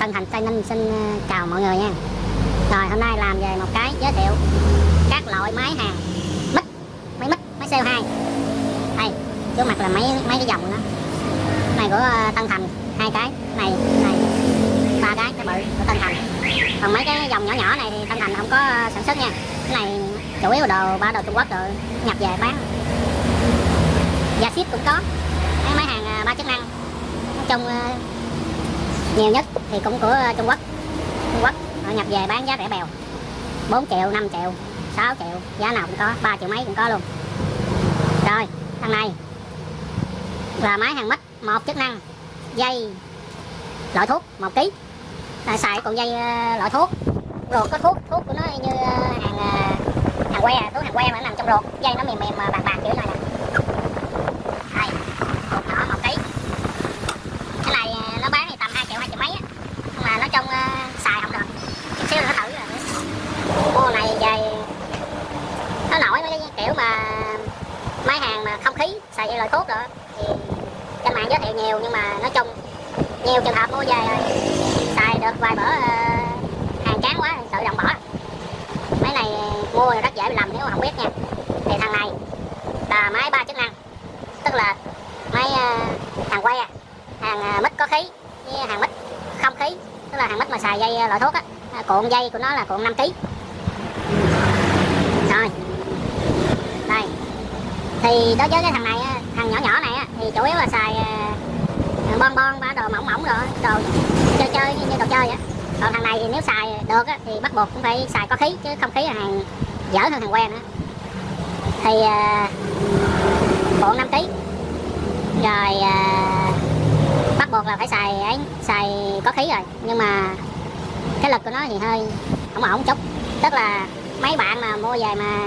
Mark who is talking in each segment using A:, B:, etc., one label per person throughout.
A: Tân Thành Tây Ninh, xin ờ, chào mọi người nha. Rồi, hôm nay làm về một cái giới thiệu. Các loại máy hàng. Mic máy mic máy CO2 đây, trước mặt là mấy mấy cái dòng đó. Này của ờ, Tân Thành. Hai cái. Này này. Ba cái cái bự của Tân Thành. Còn mấy cái dòng nhỏ nhỏ này thì Tân Thành không có ờ, sản xuất nha. Cái này chủ yếu đồ, ba đồ Trung Quốc rồi, nhập về bán. Và ship cũng có. Mấy máy hàng ba chức năng. Nói chung nhiều nhất thì cũng của ờ, Trung Quốc. Trung Quốc, họ nhập về bán giá rẻ bèo. 4 triệu 5 triệu 6 triệu, giá nào cũng có 3 triệu mấy cũng có luôn. Rồi, thằng này là máy hàng mít, một chức năng, dây, loại thuốc, một ký. Là xài còn dây ờ, loại thuốc, ruột có thuốc thuốc của nó như ờ, hàng hàng que, thuốc hàng que mà nó nằm trong ruột. Dây nó mềm mềm bạc bạc kiểu này nè đây ruột nhỏ một ký cái này ờ, nó bán thì tầm 2 triệu 2 triệu mấy á nhưng mà nói chung ờ, xài không được chút xíu nữa thử rồi mua này về nó nổi mấy cái kiểu mà máy hàng mà không khí, xài dây loại thuốc rồi thì trên mạng giới thiệu nhiều, nhưng mà nói chung, nhiều trường hợp mua về rồi, xài được vài bữa ờ, hàng chán quá tự động bỏ. Máy này mua rất dễ bị lầm, nếu mà không biết nha. Thì thằng này là máy ba chức năng, tức là máy ờ, hàng que, hàng ờ, mít có khí, với hàng mít không khí, tức là hàng mít mà xài dây loại thuốc á, cuộn dây của nó là cuộn 5 kg rồi thì đối với cái thằng này thằng nhỏ nhỏ này thì chủ yếu là xài ờ, ờ, bon bon ba đồ mỏng mỏng rồi, đồ chơi chơi như đồ chơi á. Còn thằng này thì nếu xài được thì bắt buộc cũng phải xài có khí, chứ không khí là hàng dở hơn hàng quen nữa thì ờ, bộ năm 5 kg rồi bắt buộc là phải xài ấy, xài có khí rồi. Nhưng mà cái lực của nó thì hơi không ổn chút. Tức là mấy bạn mà mua về mà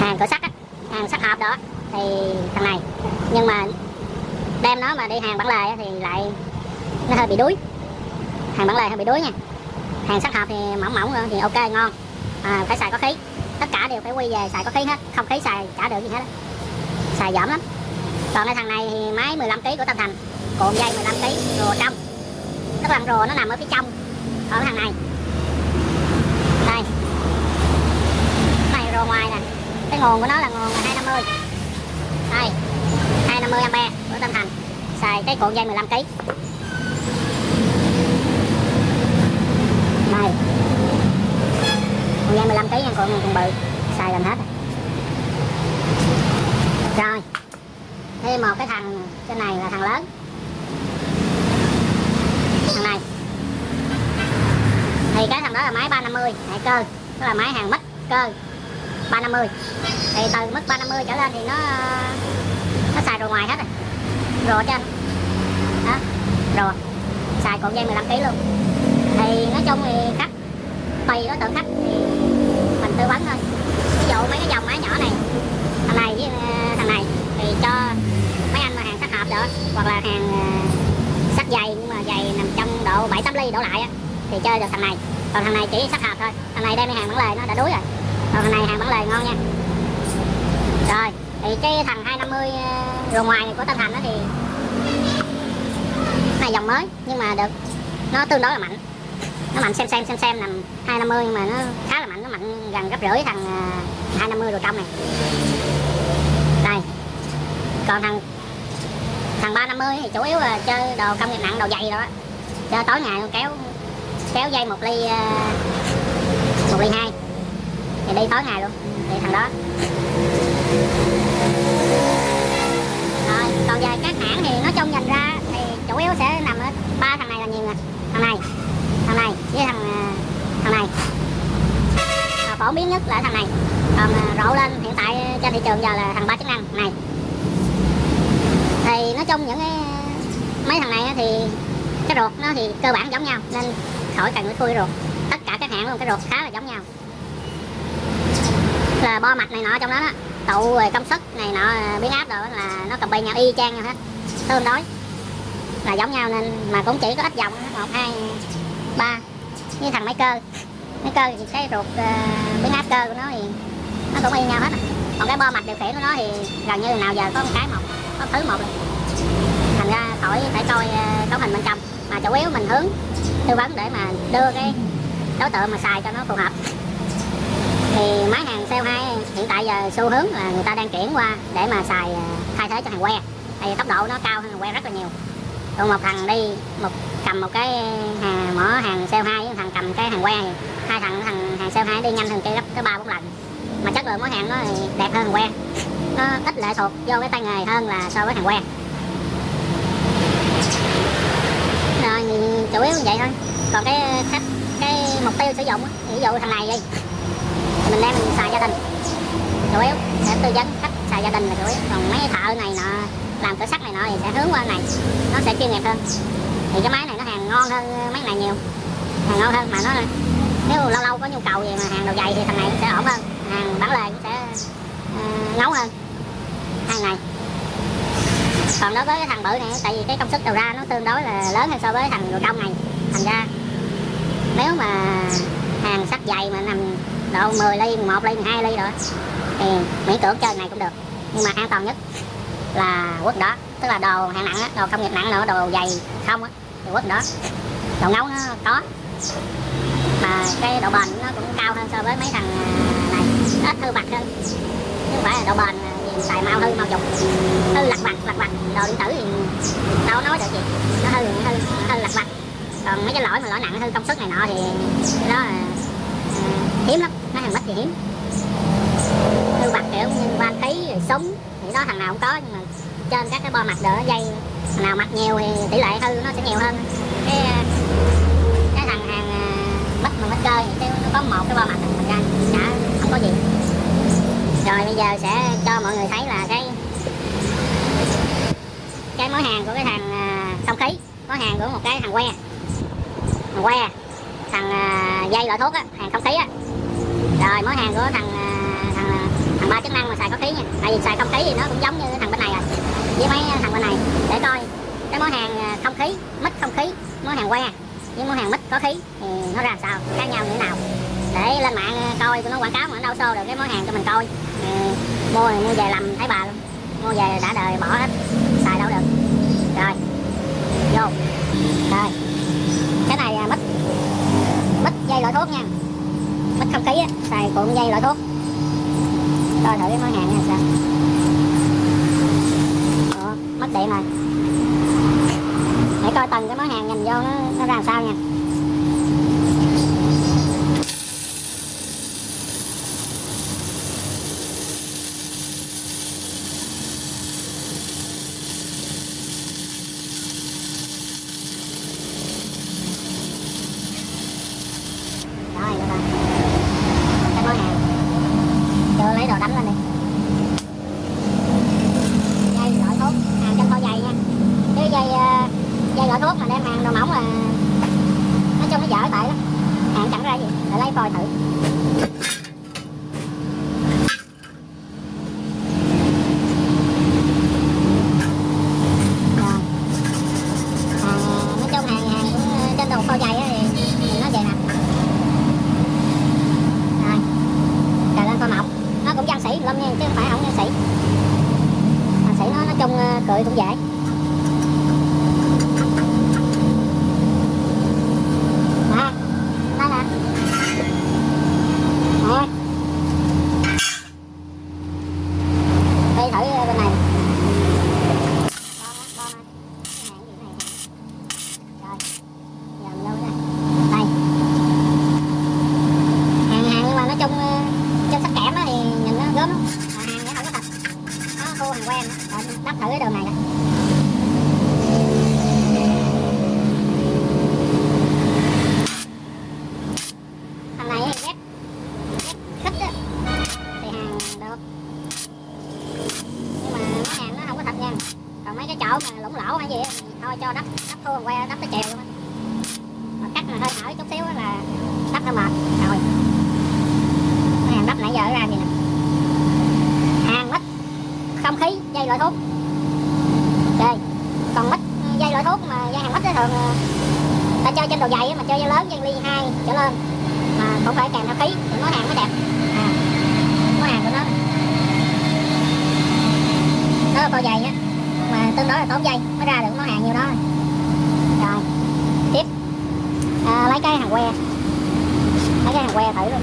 A: hàng cửa sắt á hàng sắt hộp đó. Thì thằng này nhưng mà đem nó mà đi hàng bản lề thì lại nó hơi bị đuối. Hàng bản lề hơi bị đuối nha. Hàng sắt hộp thì mỏng mỏng thì ok ngon. À, phải xài có khí. Tất cả đều phải quy về xài có khí hết. Không khí xài chả được gì hết xài dỏm lắm. Còn cái thằng này thì máy 15 kg của tâm Thành. Cuộn dây 15 kg rùa trong. Tức là rùa nó nằm ở phía trong ở thằng này. Đây. Này rùa ngoài nè cái nguồn của nó là nguồn 250 đây 250 ampe của Tân Thành. Xài cái cuộn dây 15 kg đây. Cuộn dây 15 kg nhưng cuộn cuộn bự. Xài gần hết rồi. rồi. Thêm một cái thằng trên này là thằng lớn. Thằng này. Thì cái thằng đó là máy 350 hệ cơ. Tức là máy hàng mít, cơ. 350 thì từ mức 350 trở lên thì nó nó xài rồi ngoài hết rồi. Cho trên. Đó rồi xài cuộn dây 15 kg luôn. Thì nói chung thì khách, tùy đối tượng khách thì mình tư vấn thôi. Ví dụ mấy cái dòng máy nhỏ này, thằng này với ờ, thằng này thì cho mấy anh mà hàng sắt hợp được, hoặc là hàng ờ, sắt dày, nhưng mà dày nằm trong độ 7 8 ly đổ lại á, thì chơi được thằng này. Còn thằng này chỉ sắt hợp thôi. Thằng này đem đi hàng bản lề nó đã đuối rồi. Ờ, còn này hàng bán lề ngon nha. Rồi thì cái thằng 250 ờ, ngoài này của Tân Thành đó thì này dòng mới nhưng mà được nó tương đối là mạnh. Nó mạnh xem xem xem xem nằm 250 nhưng mà nó khá là mạnh nó mạnh gần gấp rưỡi thằng ờ, 250 rùa trong này. Đây còn thằng thằng 350 thì chủ yếu là chơi đồ công nghiệp nặng đồ dày đó. Chơi tối ngày kéo kéo dây một ly ờ, một ly hai thì đi tối ngày luôn. Thì thằng đó. Rồi còn về các hãng thì nói chung nhìn ra thì chủ yếu sẽ nằm ở ba thằng này là nhiều nè thằng này thằng này với thằng ờ, thằng này. À, phổ biến nhất là thằng này. Còn ờ, rộ lên hiện tại trên thị trường giờ là thằng ba chức năng này. Thì nói chung những cái mấy thằng này thì cái ruột nó thì cơ bản giống nhau nên khỏi cần phải khui ruột. Tất cả các hãng luôn cái ruột khá là giống nhau là bo mạch này nọ trong đó đó. Tụ rồi công suất này nọ ờ, biến áp rồi là nó cầm bay nhau y chang nhau hết. Tương đối là giống nhau nên mà cũng chỉ có ít dòng một hai ba. Như thằng máy cơ. Máy cơ thì cái ruột uh, biến áp cơ của nó thì nó cũng y nhau hết à. còn cái bo mạch điều khiển của nó thì gần như nào giờ có một cái một có thứ một rồi. Thành ra khỏi phải coi uh, cấu hình bên trong. Mà chủ yếu mình hướng tư vấn để mà đưa cái đối tượng mà xài cho nó phù hợp. Thì máy hàng tại giờ xu hướng là người ta đang chuyển qua để mà xài à, thay thế cho hàng que. Tại vì tốc độ nó cao hơn hàng que rất là nhiều. Còn một thằng đi, một, cầm một cái hàng mỏ hàng CO2 thằng cầm cái hàng que thì hai thằng thằng hàng CO2 đi nhanh hơn kia gấp tới ba bốn lần. Mà chất lượng món hàng nó đẹp hơn hàng que. Nó ít lệ thuộc vô cái tay nghề hơn là so với hàng que. Ờ, Rồi chủ yếu như vậy thôi. Còn cái khách, cái mục tiêu sử dụng ví dụ thằng này đi mình đem mình xài gia đình chủ yếu. Sẽ tư vấn khách xài gia đình là chủ yếu. Còn mấy thợ này nọ làm cửa sắt này nọ thì sẽ hướng qua này. Nó sẽ chuyên nghiệp hơn. Thì cái máy này nó hàng ngon hơn mấy này nhiều. Hàng ngon hơn mà nó nếu lâu lâu có nhu cầu gì mà hàng đồ dày thì thằng này sẽ ổn hơn. Hàng bán lề sẽ uh, ngấu hơn. Hai này còn đối với cái thằng bự này tại vì cái công suất đầu ra nó tương đối là lớn hơn so với thằng đồ trong này. Thành ra nếu mà hàng sắt dày mà nằm độ 10 ly 1 ly 2 ly rồi thì miễn cưỡng chơi này cũng được. Nhưng mà an toàn nhất là quất đó. Tức là đồ hạng nặng á, đồ công nghiệp nặng nữa đồ dày không á, thì quất đó. Đồ ngấu nó có. Mà cái độ bền nó cũng cao hơn so với mấy thằng à, này. Ít hư vặt hơn. Chứ không phải là độ bền à, gì xài mau hư mau dục hư lặt vặt lặt vặt. Đồ điện tử thì đâu nói được gì. Nó hư hư hư lặt vặt. Còn mấy cái lỗi mà lỗi nặng hư công suất này nọ thì cái đó là à, hiếm lắm. Nó hàng mất thì hiếm hư vặt kiểu như van khí rồi súng thì đó, thằng nào cũng có, nhưng mà trên các cái bo mặt đỡ dây, thằng nào mặt nhiều thì tỷ lệ hư nó sẽ nhiều hơn. Cái ờ, cái thằng hàng ờ, mất mà mất cơ thì nó có một cái bo mặt thành ra, chả không có gì. Rồi bây giờ sẽ cho mọi người thấy là cái cái mối hàng của cái thằng ờ, không khí, mối hàng của một cái thằng que. Thằng que, thằng dây loại thuốc á hàng không khí á. Rồi mối hàng của thằng chức năng mà xài có khí nha. Tại vì xài không khí thì nó cũng giống như thằng bên này rồi với mấy thằng bên này. Để coi cái món hàng à, không khí mít không khí món hàng que với món hàng mít có khí thì nó ra sao khác nhau như thế nào. Để lên mạng coi nó quảng cáo mà nó đâu xô được cái món hàng cho mình coi. Ừ, mua mua về làm thấy bà luôn. Mua về đã đời bỏ hết xài đâu được. Rồi vô. Rồi cái này à, mít. Mít dây loại thuốc nha. Mít không khí á xài cuộn dây loại thuốc coi thử cái món hàng này sao? Ủa, mất điện rồi. Để coi từng cái món hàng nhìn vô nó, nó ra làm sao nha rồi được rồi cái món hàng chưa lấy đồ đánh lên đi dây loại thuốc hàng trong kho dày nha chứ dây ờ, dây loại thuốc mà đem hàng đồ mỏng là nói chung nó dở tại lắm hàng chẳng ra gì để lấy coi thử Rồi. Hàng, nói chung hàng hàng cũng ờ, trên đồ kho dày á thì, thì nó vậy nè rồi cài lên kho mỏng nó cũng văn sĩ lắm nha chứ không phải không văn sĩ văn sĩ nó nói chung ờ, cười cũng dễ nè đây nè nè đi thử ờ, bên này Con á, con á. Cái hàng gì này rồi giờ mình đâu đây đây hàng hàng nhưng mà nói chung ờ, trên sắc kẽm á thì nhìn nó gớm lắm mà hàng nó không có thật nó khô hàng quen á Rồi, đắp thử cái đường này nè thằng này thì ghép ghép khích á thì hàng được nhưng mà mấy hàng nó không có thật nha lỗ mà lủng lỗ hay gì thì thôi cho đắp đắp thô que đắp tới chiều mà cắt mà hơi thở chút xíu là đắp nó mệt rồi. Cái hàng đắp nãy giờ ra gì nè? Hàng mít không khí dây loại thuốc. Ok còn mít dây loại thuốc mà dây hàng mít thường à, ta chơi trên đồ dày mà chơi dây lớn dây ly hai trở lên. Mà cũng phải kèm theo khí thì món hàng mới đẹp. À, món hàng của nó. Nó là co dày á tương đối là tốn dây. Mới ra được món hàng nhiêu đó rồi, tiếp. À, lấy cái hàng que. Lấy cái hàng que thử luôn.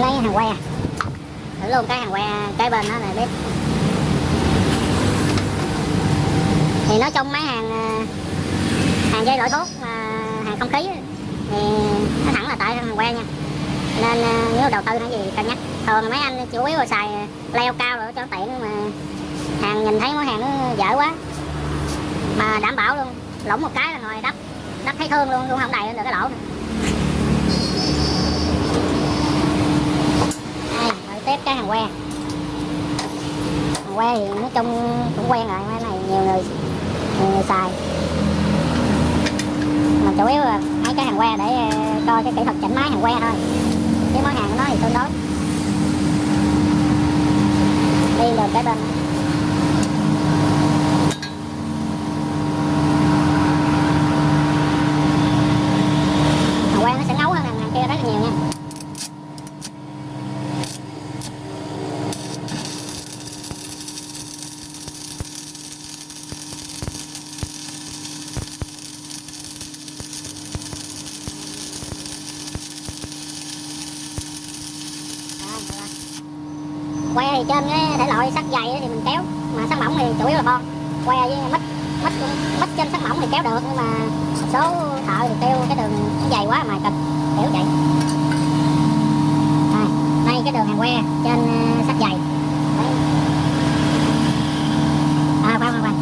A: Lấy hàng que. Thử luôn cái hàng que cái bên đó là bếp thì nói trong máy hàng à, hàng dây loại thuốc à, hàng không khí thì nó thẳng là tại hàng que nha nên ờ, nếu đầu tư hay gì cân nhắc. Thường mấy anh chủ yếu là xài leo cao rồi cho tiện mà hàng nhìn thấy món hàng nó dở quá. Mà đảm bảo luôn, lỏng một cái là ngồi đắp đắp thấy thương luôn luôn không đầy lên được cái lỗ này. đây rồi tiếp cái hàng que. Hàng que thì nói chung cũng quen rồi, cái này nhiều người nhiều người xài. Mà chủ yếu là mấy cái hàng que để ờ, coi cái kỹ thuật chỉnh máy hàng que thôi chứ món hàng của nó thì tương đối đi được cái bên hàng que nó sẽ ngấu hơn hàng, hàng kia rất là nhiều nha Rồi, được rồi. que thì trên cái thể loại sắt dày thì mình kéo, mà sắt mỏng thì chủ yếu là bon que với mít mít mít trên sắt mỏng thì kéo được, nhưng mà số thợ thì kêu cái đường nó dày quá mà cần kiểu vậy đây, đây cái đường hàng que trên ờ, sắt dày Đấy. à khoan khoan khoan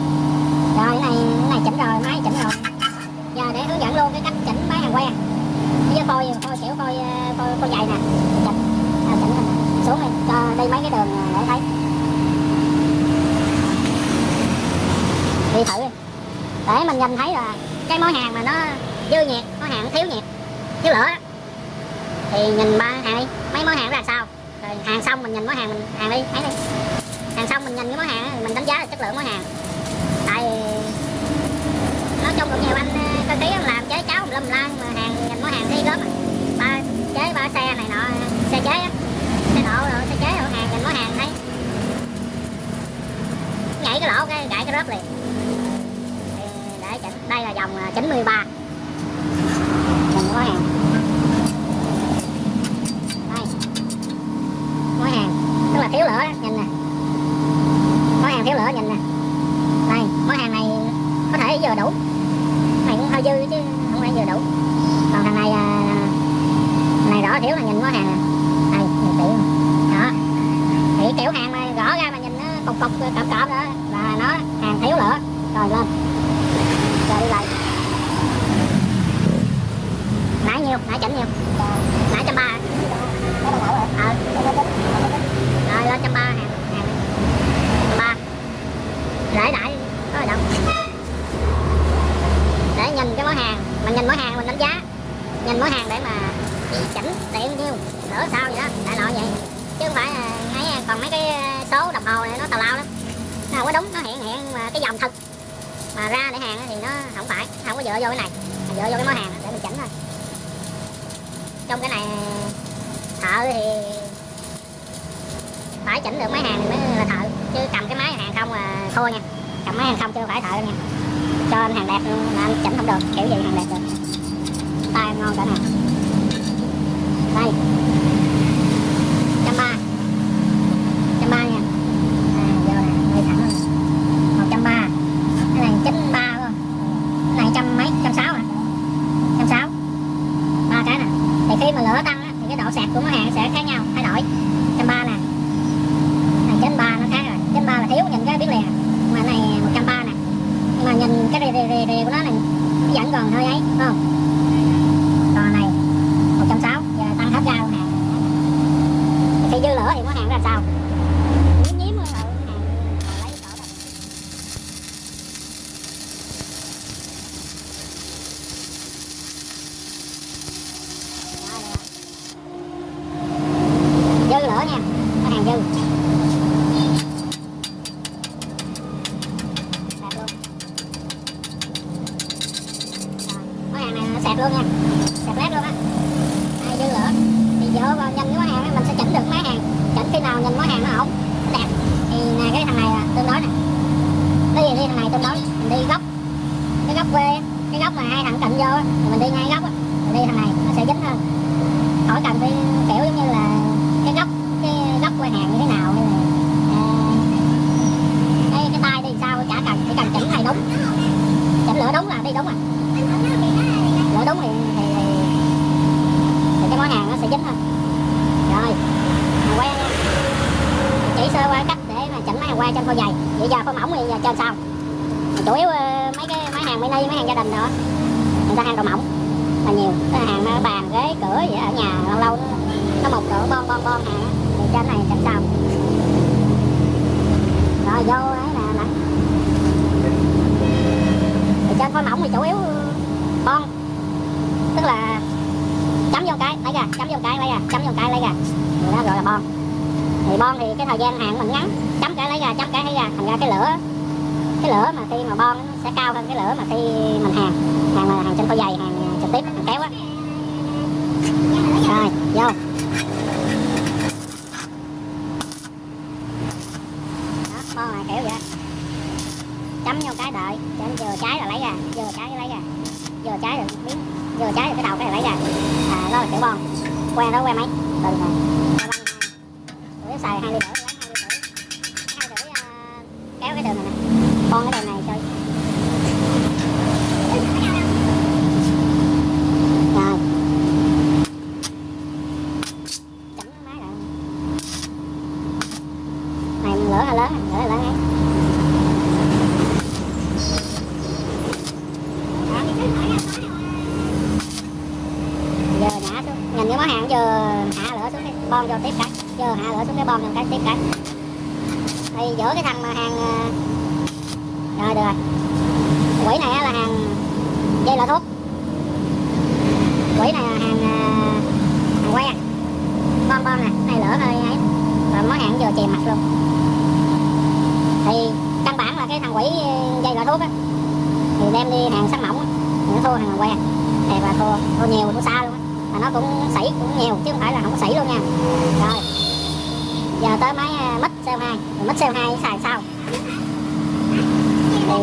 A: rồi cái này cái này chỉnh rồi máy chỉnh rồi giờ để hướng dẫn luôn cái cách chỉnh máy hàng que với phôi phôi kiểu phôi ờ, phôi, phôi dày nè chỉnh à, chỉnh rồi. xuống đi cho đi mấy cái đường ờ, để thấy đi thử đi. để mình nhìn thấy là cái món hàng mà nó dư nhiệt món hàng thiếu nhiệt thiếu lửa đó thì nhìn ba hàng đi. Mấy món hàng ra sao? Rồi hàng xong mình nhìn món hàng mình hàng đi thấy đi. Hàng xong mình nhìn cái món hàng mình đánh giá là chất lượng món hàng. Tại nói chung cũng nhiều anh ờ, cơ khí làm chế cháo lâm lan mà hàng nhìn món hàng thấy gớm à. ba chế ba xe này nọ xe chế á. Xe nộ rồi xe chế rồi hàng nhìn món hàng thấy. Nhảy cái lỗ cái gãy cái rớp liền. Để chỉnh đây là dòng à, 93 nhìn món hàng đây món hàng tức lửa đó nhìn nè món hàng thiếu lửa nhìn nè đây món hàng này có thể vừa đủ này cũng hơi dư chứ không phải vừa đủ còn thằng này à, này rõ thiếu là nhìn món hàng nè đây nhìn kỹ nè. đó thì kiểu hàng mà rõ ra mà nhìn nó cục cục cọp cọp đó là nó hàng thiếu lửa rồi lên rồi đi lại nãy nhiêu nãy chỉnh nhiêu nãy trăm ba ờ rồi lên trăm ba hàng hàng trăm ba để đại có gì đâu để nhìn cái món hàng mình nhìn món hàng mình đánh giá nhìn món hàng để mà chỉnh tiện nhiêu đỡ sao vậy đó đại loại vậy chứ không phải là ấy còn mấy cái số đồng hồ này nó tào lao lắm nó không có đúng nó hiện hiện mà cái dòng thật mà ra để hàng á thì nó không phải không có dựa vô cái này. Mình dựa vô cái món hàng để mình chỉnh thôi. Trong cái này, thợ thì phải chỉnh được máy hàng thì mới là thợ. Chứ cầm cái máy hàng không là thua nha. Cầm máy hàng không chứ không phải thợ đâu nha. Cho anh hàng đẹp luôn, mà anh chỉnh không được. Kiểu gì hàng đẹp được. Tay ngon cả nè đây. đụng vô thì mình đi ngay góc mình đi thằng này nó sẽ dính hơn khỏi cần phải kiểu giống như là cái góc cái góc quay hàng như thế nào hay là ờ, cái cái tay đi sao chả cần chỉ cần chỉnh này đúng. Chỉnh lửa đúng là đi đúng à lửa đúng thì thì, thì, cái món hàng nó sẽ dính hơn rồi mình quay chỉ sơ qua cách để mà chỉnh máy hàng quay trên phôi dày bây giờ phôi mỏng thì giờ trên sao? Chủ yếu ờ, mấy cái máy hàng mini mấy hàng gia đình nữa người ta hàng đồ mỏng. Là nhiều cái hàng nó bàn ghế cửa vậy ở nhà lâu lâu nó, nó một cỡ bon bon bon hàng thì trên này chẳng sao. rồi vô ấy nè nè thì trên phôi mỏng thì chủ yếu bon. Tức là chấm vô cái lấy ra chấm vô cái lấy ra chấm vô cái lấy ra. Thì đó gọi là bon. Thì bon thì cái thời gian hàng mình ngắn. Chấm cái lấy ra chấm cái lấy ra. Thành ra cái lửa cái lửa mà khi mà bon nó sẽ cao hơn cái lửa mà khi mình hàng. Hàng là hàng trên phôi dày hàng trực tiếp, hàng kéo á. Rồi, vô. Đó bon là kiểu vậy. Chấm vô cái đợi. Cho nó vừa cháy rồi lấy ra, vừa trái lấy ra. Vừa trái rồi biến vừa trái rồi cái đầu cái này lấy ra. À đó là kiểu bon. Quen đó, quen mấy? Từ này Tụi xài hai ly rưỡi lấy hai ly rưỡi hai rưỡi à, kéo cái đường này nè con cái đường này chơi rồi chỉnh máy lại này lửa hơi lớn lửa hơi lớn ấy giờ nhả xuống nhìn cái món hàng giờ hạ lửa xuống cái bon vô tiếp cái giờ hạ lửa xuống cái bon vô cái tiếp cái thì giữa cái thằng mà hàng ờ, rồi được rồi quỹ này á là hàng dây lọ thuốc quỹ này là hàng ờ, hàng que bon bon nè này lửa hơi ấy và chè mặt luôn. Thì căn bản là cái thằng quỷ ờ, dây gọi thuốc á thì đem đi hàng sắt mỏng á, thì nó thua hàng quen, thì và thua thua nhiều thua xa luôn á. Mà nó cũng sỉ cũng nhiều chứ không phải là không có sỉ luôn nha. Rồi giờ tới máy ờ, mít CO2 mít CO2 xài sao? Thì ờ,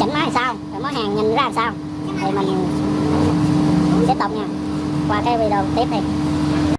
A: chỉnh máy làm sao? Rồi món hàng nhìn ra làm sao? Thì mình tiếp tục nha. Qua cái video tiếp đi.